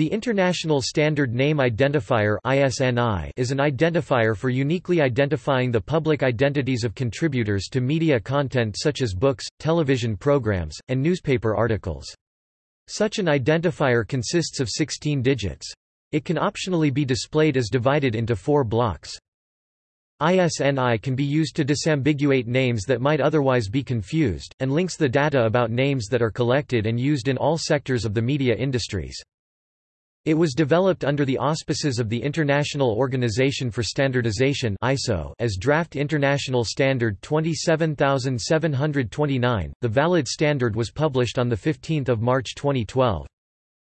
The International Standard Name Identifier is an identifier for uniquely identifying the public identities of contributors to media content such as books, television programs, and newspaper articles. Such an identifier consists of 16 digits. It can optionally be displayed as divided into four blocks. ISNI can be used to disambiguate names that might otherwise be confused, and links the data about names that are collected and used in all sectors of the media industries. It was developed under the auspices of the International Organization for Standardization (ISO) as Draft International Standard 27729. The valid standard was published on the 15th of March 2012.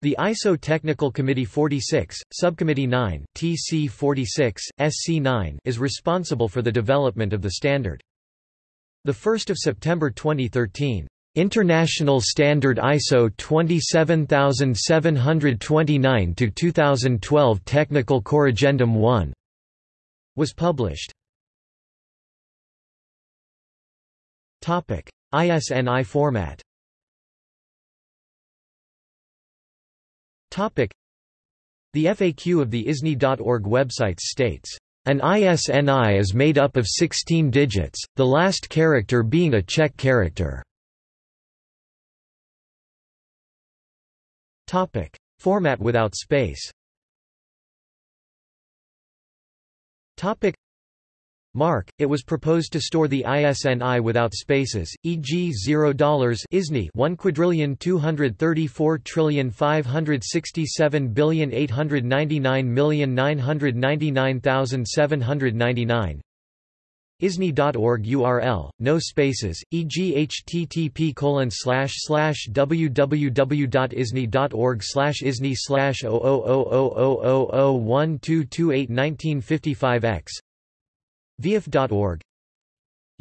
The ISO Technical Committee 46, Subcommittee 9, TC 46, SC 9 is responsible for the development of the standard. The 1st of September 2013, International Standard ISO 27729 to 2012 Technical Corrigendum 1 was published. Topic: ISNI format. Topic: The FAQ of the ISNI.org website states an ISNI is made up of 16 digits, the last character being a check character. Topic: Format without space. Topic: Mark, it was proposed to store the ISNI without spaces, e.g. $0 ISNI 1 quadrillion 234 trillion 567 billion 899 million 999,799 ISNI.org URL, no spaces, e.g. http www.isni.org isni slash 0000012281955x VIAF.org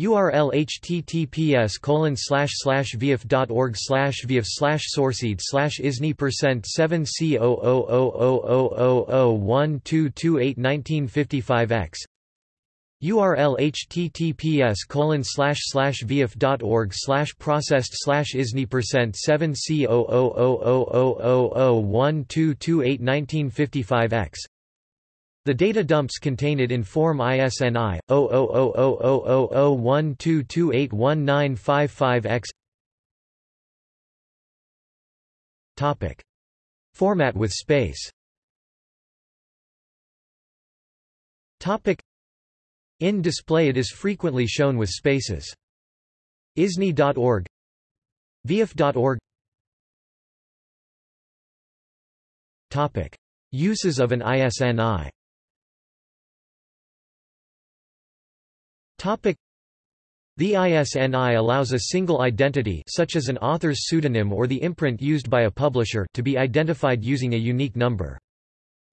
URL https colon slash slash VIAF.org slash VIAF slash sourceed slash ISNI percent 7 C O O O O O O O 12281955x URL https colon slash slash VIAF.org slash processed slash isni percent 7 c o o o o o o one two two eight nineteen fifty five x the data dumps contained in Form ISNI 000000122819555X Topic Format with space Topic in display it is frequently shown with spaces. ISNI.org VIAF.org Topic. Uses of an ISNI Topic. The ISNI allows a single identity such as an author's pseudonym or the imprint used by a publisher to be identified using a unique number.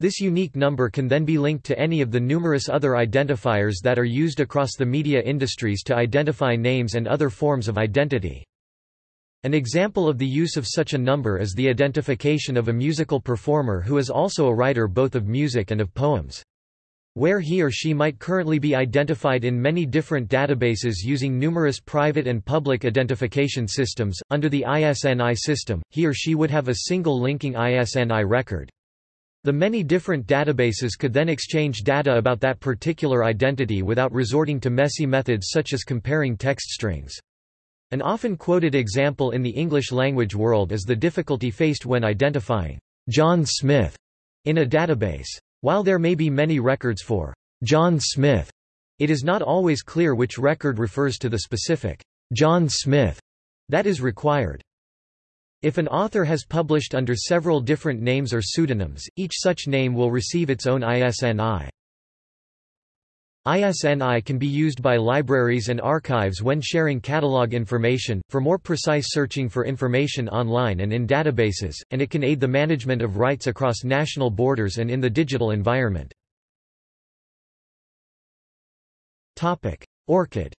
This unique number can then be linked to any of the numerous other identifiers that are used across the media industries to identify names and other forms of identity. An example of the use of such a number is the identification of a musical performer who is also a writer both of music and of poems. Where he or she might currently be identified in many different databases using numerous private and public identification systems, under the ISNI system, he or she would have a single linking ISNI record. The many different databases could then exchange data about that particular identity without resorting to messy methods such as comparing text strings. An often quoted example in the English language world is the difficulty faced when identifying John Smith in a database. While there may be many records for John Smith, it is not always clear which record refers to the specific John Smith that is required. If an author has published under several different names or pseudonyms, each such name will receive its own ISNI. ISNI can be used by libraries and archives when sharing catalog information, for more precise searching for information online and in databases, and it can aid the management of rights across national borders and in the digital environment. ORCID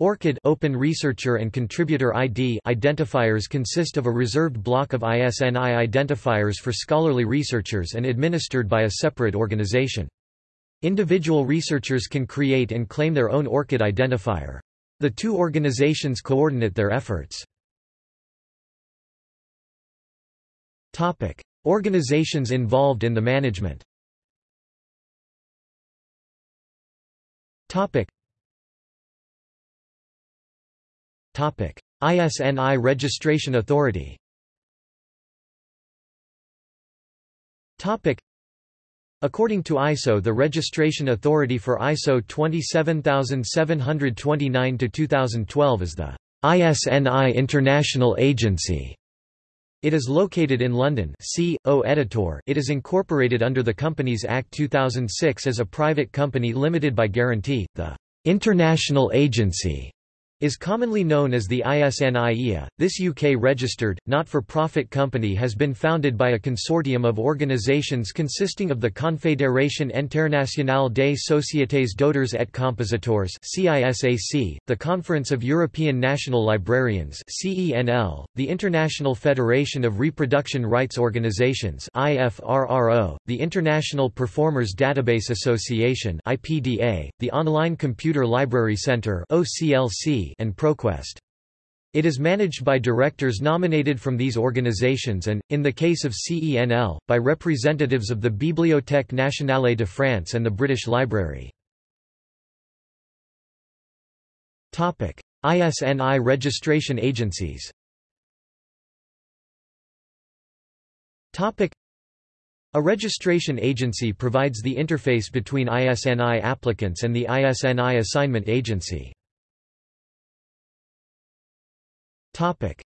ORCID Open Researcher and Contributor ID identifiers consist of a reserved block of ISNI identifiers for scholarly researchers and administered by a separate organization. Individual researchers can create and claim their own ORCID identifier. The two organizations coordinate their efforts. Topic: Organizations involved in the management. Topic. ISNI Registration Authority. Topic. According to ISO the registration authority for ISO 27729-2012 is the ISNI International Agency. It is located in London C. O. EDItEUR it is incorporated under the Companies Act 2006 as a private company limited by guarantee. The International Agency is commonly known as the ISNIEA. This UK-registered, not-for-profit company has been founded by a consortium of organisations consisting of the Confédération Internationale des Sociétés d'Auteurs et Compositeurs CISAC, the Conference of European National Librarians CENL, the International Federation of Reproduction Rights Organizations IFRRO, the International Performers Database Association IPDA, the Online Computer Library Centre OCLC, and ProQuest. It is managed by directors nominated from these organizations and, in the case of CENL, by representatives of the Bibliothèque nationale de France and the British Library. ISNI registration agencies a registration agency provides the interface between ISNI applicants and the ISNI assignment agency.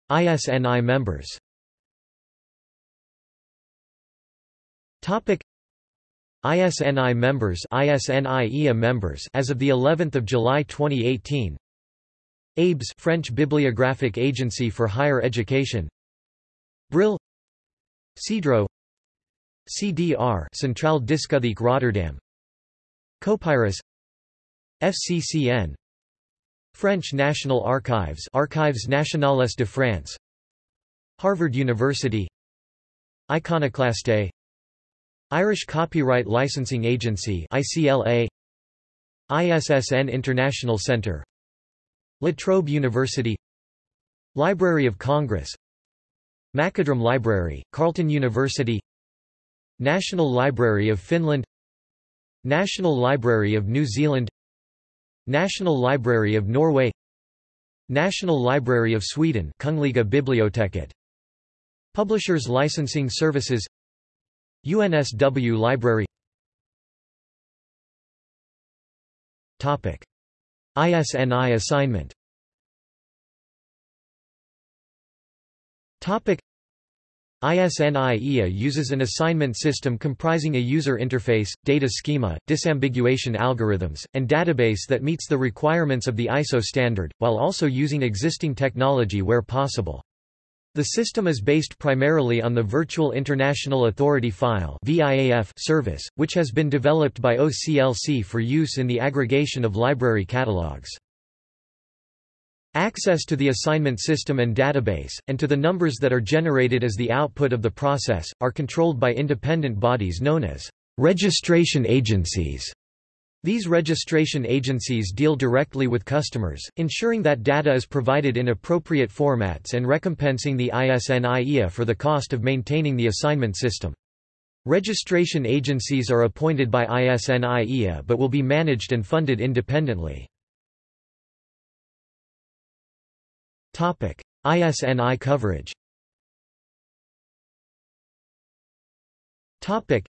ISNI members. ISNI members ISNIEA members as of the 11th of July 2018 ABES French Bibliographic Agency for Higher Education. Brill. CEDRO. CDR Centraal Discotheek Rotterdam. Copyrus FCCN French National Archives Archives Nationales de France. Harvard University. Iconoclaste. Irish Copyright Licensing Agency ICLA ISSN International Centre La Trobe University. Library of Congress. MacOdrum Library, Carleton University. National Library of Finland. National Library of New Zealand National Library of Norway National Library of Sweden Kungliga Biblioteket. Publishers Licensing Services UNSW Library Topic. ISNI assignment Topic ISNIEA uses an assignment system comprising a user interface, data schema, disambiguation algorithms, and database that meets the requirements of the ISO standard, while also using existing technology where possible. The system is based primarily on the Virtual International Authority File service, which has been developed by OCLC for use in the aggregation of library catalogs. Access to the assignment system and database, and to the numbers that are generated as the output of the process, are controlled by independent bodies known as registration agencies. These registration agencies deal directly with customers, ensuring that data is provided in appropriate formats and recompensing the ISNIEA for the cost of maintaining the assignment system. Registration agencies are appointed by ISNIEA but will be managed and funded independently. Topic: ISNI coverage. Topic: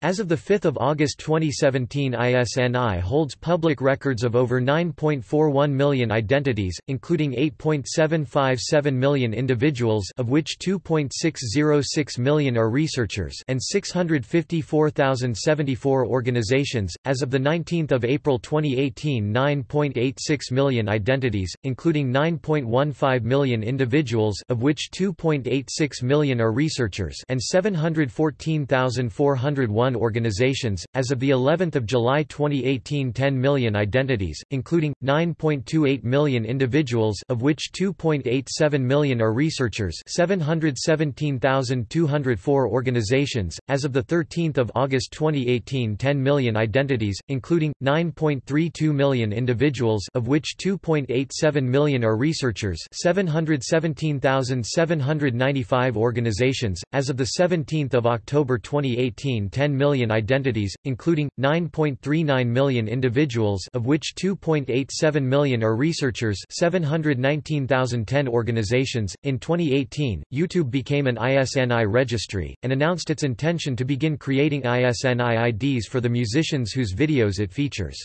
as of 5 August 2017 ISNI holds public records of over 9.41 million identities, including 8.757 million individuals of which 2.606 million are researchers and 654,074 organizations. As of 19 April 2018 9.86 million identities, including 9.15 million individuals of which 2.86 million are researchers and 714,401 1 organizations. As of the 11th of July 2018, 10 million identities, including 9.28 million individuals, of which 2.87 million are researchers, 717,204 organizations. As of the 13th of August 2018, 10 million identities, including 9.32 million individuals, of which 2.87 million are researchers, 717,795 organizations. As of the 17th of October 2018, 10 million identities, including 9.39 million individuals, of which 2.87 million are researchers, 719,010 organizations. In 2018, YouTube became an ISNI registry and announced its intention to begin creating ISNI IDs for the musicians whose videos it features.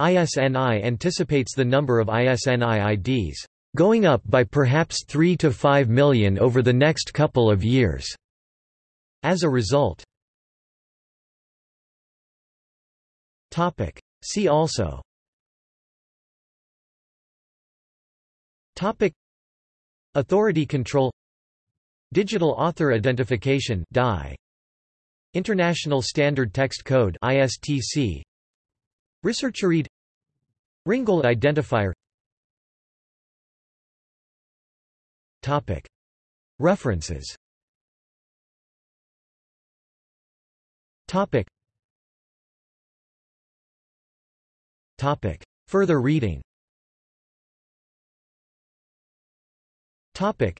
ISNI anticipates the number of ISNI IDs going up by perhaps 3 to 5 million over the next couple of years. As a result See also. Topic. Authority control. Digital Author Identification DAI International Standard Text Code ISTC ResearcherID Ringgold identifier. Topic. References. Topic Topic Further reading Topic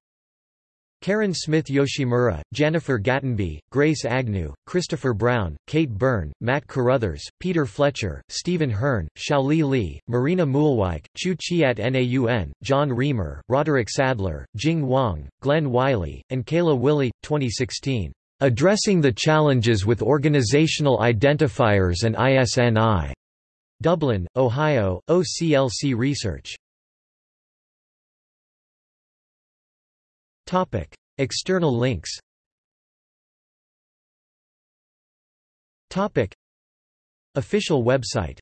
Karen Smith Yoshimura, Jennifer Gatenby, Grace Agnew, Christopher Brown, Kate Byrne, Matt Carruthers, Peter Fletcher, Stephen Hearn, Xiaoli Li, Marina Muilwijk, Chew Chiat Naun, John Riemer, Roderick Sadler, Jing Wang, Glenn Wiley, and Kayla Willey, 2016. Addressing the Challenges with Organizational Identifiers and ISNI. Dublin, Ohio, OCLC Research. Topic: External links. Topic: Official website